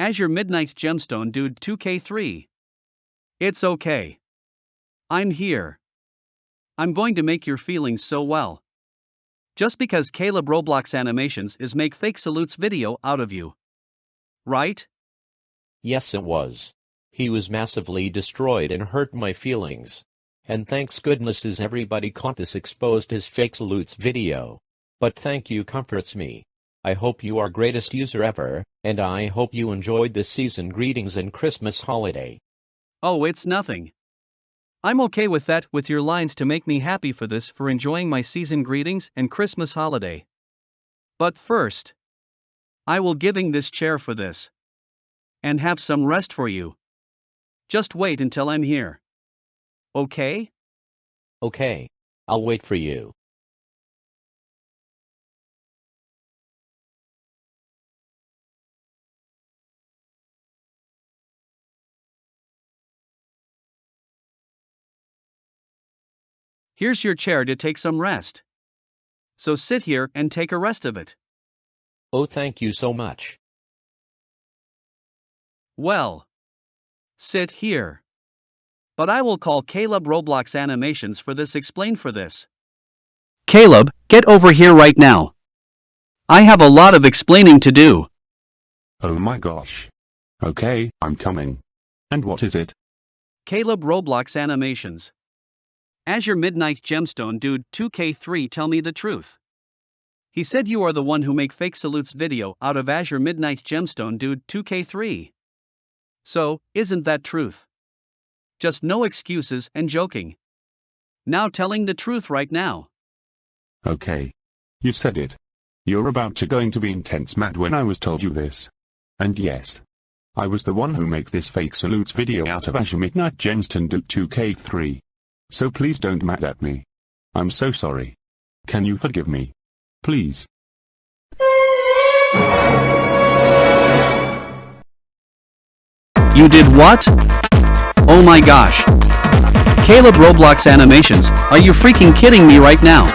Azure Midnight Gemstone Dude 2K3. It's okay. I'm here. I'm going to make your feelings so well. Just because Caleb Roblox Animations is make fake salutes video out of you. Right? Yes, it was. He was massively destroyed and hurt my feelings. And thanks goodness is everybody caught this exposed his fake salutes video. But thank you comforts me. I hope you are greatest user ever, and I hope you enjoyed this season greetings and Christmas holiday. Oh, it's nothing. I'm okay with that, with your lines to make me happy for this, for enjoying my season greetings and Christmas holiday. But first, I will giving this chair for this. And have some rest for you. Just wait until I'm here. Okay? Okay. I'll wait for you. Here's your chair to take some rest. So sit here and take a rest of it. Oh, thank you so much. Well, sit here. But I will call Caleb Roblox Animations for this explain for this. Caleb, get over here right now. I have a lot of explaining to do. Oh my gosh. Okay, I'm coming. And what is it? Caleb Roblox Animations. Azure Midnight Gemstone Dude 2K3 tell me the truth. He said you are the one who make fake salutes video out of Azure Midnight Gemstone Dude 2K3. So, isn't that truth? Just no excuses and joking. Now telling the truth right now. Okay. You said it. You're about to going to be intense mad when I was told you this. And yes. I was the one who make this fake salutes video out of Azure Midnight Gemstone Dude 2K3. So please don't mad at me. I'm so sorry. Can you forgive me? Please. You did what? Oh my gosh. Caleb Roblox Animations, are you freaking kidding me right now?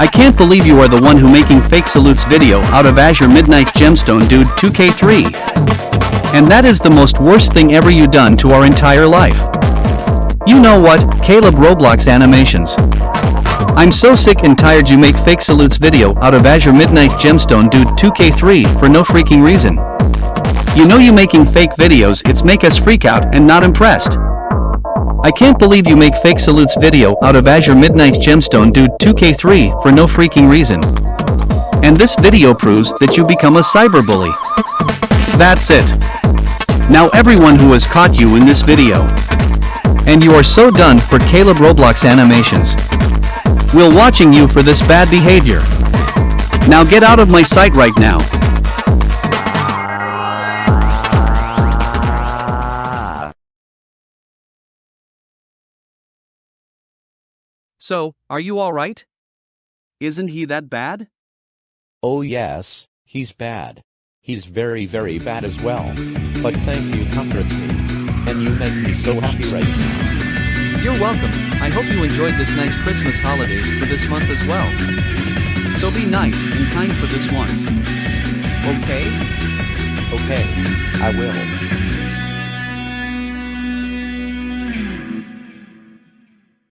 I can't believe you are the one who making fake salutes video out of Azure Midnight Gemstone Dude 2K3. And that is the most worst thing ever you done to our entire life. You know what, Caleb Roblox Animations. I'm so sick and tired you make fake salutes video out of Azure Midnight Gemstone Dude 2K3 for no freaking reason. You know you making fake videos it's make us freak out and not impressed. I can't believe you make fake salutes video out of Azure Midnight Gemstone Dude 2K3 for no freaking reason. And this video proves that you become a cyberbully. That's it. Now everyone who has caught you in this video. And you are so done for Caleb Roblox animations. We'll watching you for this bad behavior. Now get out of my sight right now. So, are you alright? Isn't he that bad? Oh yes, he's bad. He's very very bad as well. But thank you comforts me. And you make me so happy right now. You're welcome. I hope you enjoyed this nice Christmas holidays for this month as well. So be nice and kind for this once. Okay? Okay, I will.